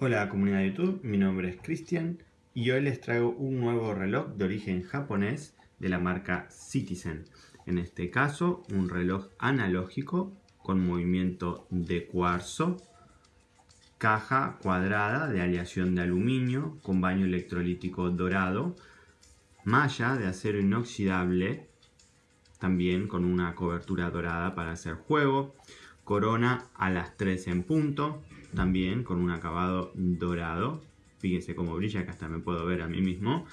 Hola comunidad de YouTube, mi nombre es Cristian y hoy les traigo un nuevo reloj de origen japonés de la marca Citizen. En este caso, un reloj analógico con movimiento de cuarzo, caja cuadrada de aleación de aluminio con baño electrolítico dorado, malla de acero inoxidable, también con una cobertura dorada para hacer juego, corona a las 3 en punto, también con un acabado dorado. Fíjense cómo brilla, que hasta me puedo ver a mí mismo.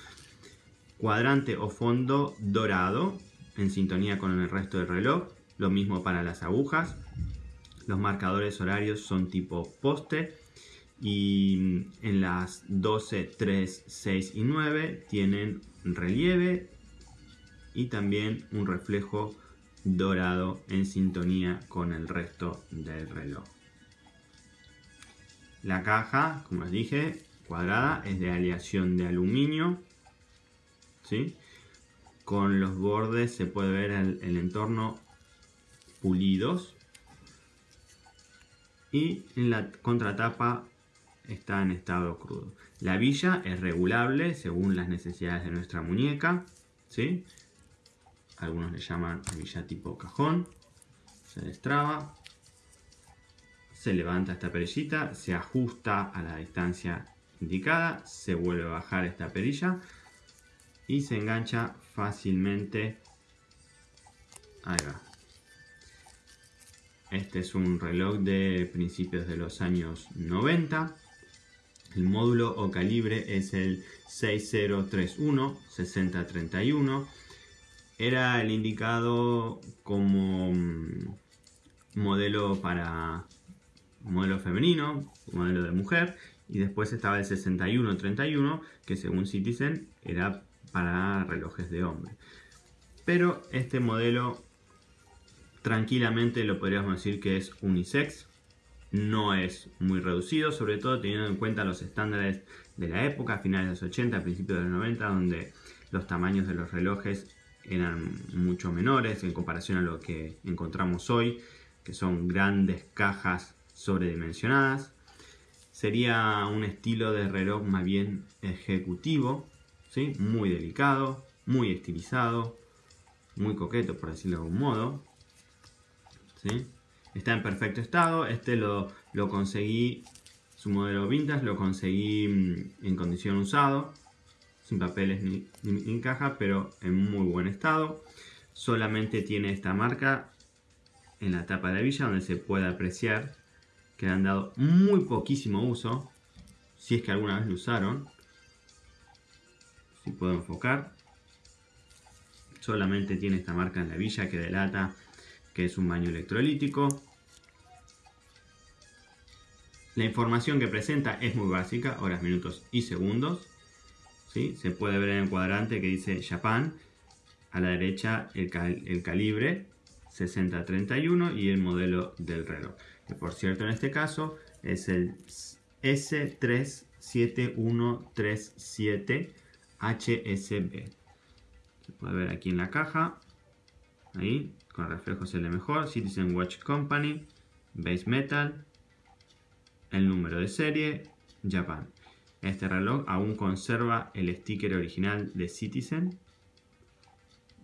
Cuadrante o fondo dorado, en sintonía con el resto del reloj. Lo mismo para las agujas. Los marcadores horarios son tipo poste. Y en las 12, 3, 6 y 9 tienen relieve y también un reflejo dorado en sintonía con el resto del reloj. La caja, como les dije, cuadrada, es de aleación de aluminio. ¿sí? Con los bordes se puede ver el, el entorno pulidos. Y en la contratapa está en estado crudo. La villa es regulable según las necesidades de nuestra muñeca. ¿sí? Algunos le llaman villa tipo cajón. Se destraba se levanta esta perillita, se ajusta a la distancia indicada, se vuelve a bajar esta perilla y se engancha fácilmente. Ahí va. Este es un reloj de principios de los años 90. El módulo o calibre es el 6031-6031. Era el indicado como mm, modelo para modelo femenino, modelo de mujer, y después estaba el 6131, que según Citizen era para relojes de hombre. Pero este modelo tranquilamente lo podríamos decir que es unisex, no es muy reducido, sobre todo teniendo en cuenta los estándares de la época, finales de los 80, principios de los 90, donde los tamaños de los relojes eran mucho menores en comparación a lo que encontramos hoy, que son grandes cajas sobredimensionadas. Sería un estilo de reloj más bien ejecutivo, ¿sí? muy delicado, muy estilizado, muy coqueto por decirlo de algún modo. ¿sí? Está en perfecto estado, este lo, lo conseguí, su modelo vintage lo conseguí mm, en condición usado, sin papeles ni, ni caja, pero en muy buen estado. Solamente tiene esta marca en la tapa de la villa donde se puede apreciar que han dado muy poquísimo uso, si es que alguna vez lo usaron. Si puedo enfocar. Solamente tiene esta marca en la villa que delata que es un baño electrolítico. La información que presenta es muy básica, horas, minutos y segundos. ¿sí? Se puede ver en el cuadrante que dice Japan. A la derecha el calibre 6031 y el modelo del reloj que por cierto en este caso es el S37137HSB. Se puede ver aquí en la caja, ahí, con reflejos se mejor, Citizen Watch Company, Base Metal, el número de serie, Japan. Este reloj aún conserva el sticker original de Citizen,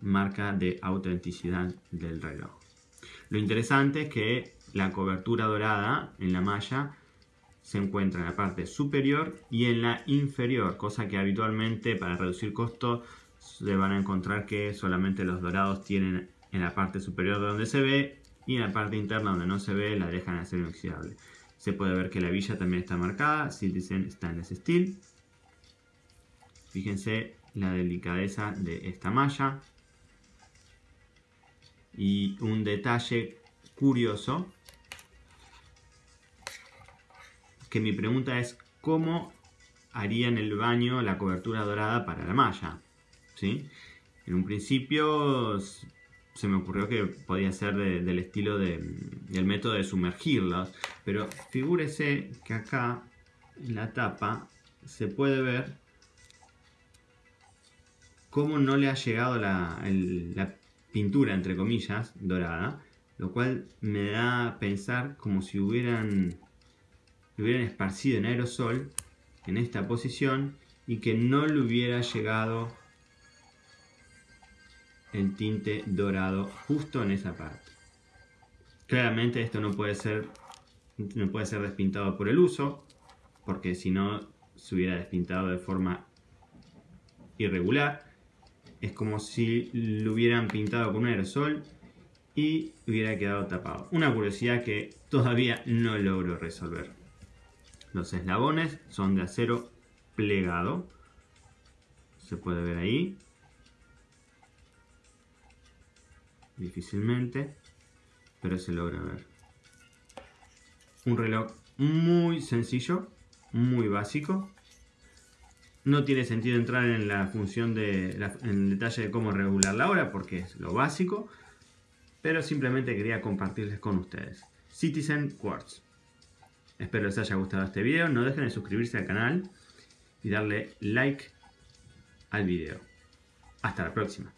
marca de autenticidad del reloj. Lo interesante es que la cobertura dorada en la malla se encuentra en la parte superior y en la inferior, cosa que habitualmente para reducir costos se van a encontrar que solamente los dorados tienen en la parte superior donde se ve y en la parte interna donde no se ve la dejan de ser inoxidable. Se puede ver que la villa también está marcada, Citizen Stainless Steel. Fíjense la delicadeza de esta malla. Y un detalle curioso que mi pregunta es cómo harían el baño la cobertura dorada para la malla. ¿sí? En un principio se me ocurrió que podía ser del estilo del método de sumergirlos, pero figúrese que acá en la tapa se puede ver cómo no le ha llegado la, la pintura, entre comillas, dorada, lo cual me da a pensar como si hubieran hubieran esparcido en aerosol en esta posición y que no le hubiera llegado el tinte dorado justo en esa parte. Claramente esto no puede ser no puede ser despintado por el uso, porque si no se hubiera despintado de forma irregular. Es como si lo hubieran pintado con un aerosol y hubiera quedado tapado. Una curiosidad que todavía no logro resolver. Los eslabones son de acero plegado. Se puede ver ahí. Difícilmente, pero se logra ver. Un reloj muy sencillo, muy básico. No tiene sentido entrar en la función de en el detalle de cómo regular la hora porque es lo básico, pero simplemente quería compartirles con ustedes. Citizen Quartz. Espero les haya gustado este video. No dejen de suscribirse al canal y darle like al video. Hasta la próxima.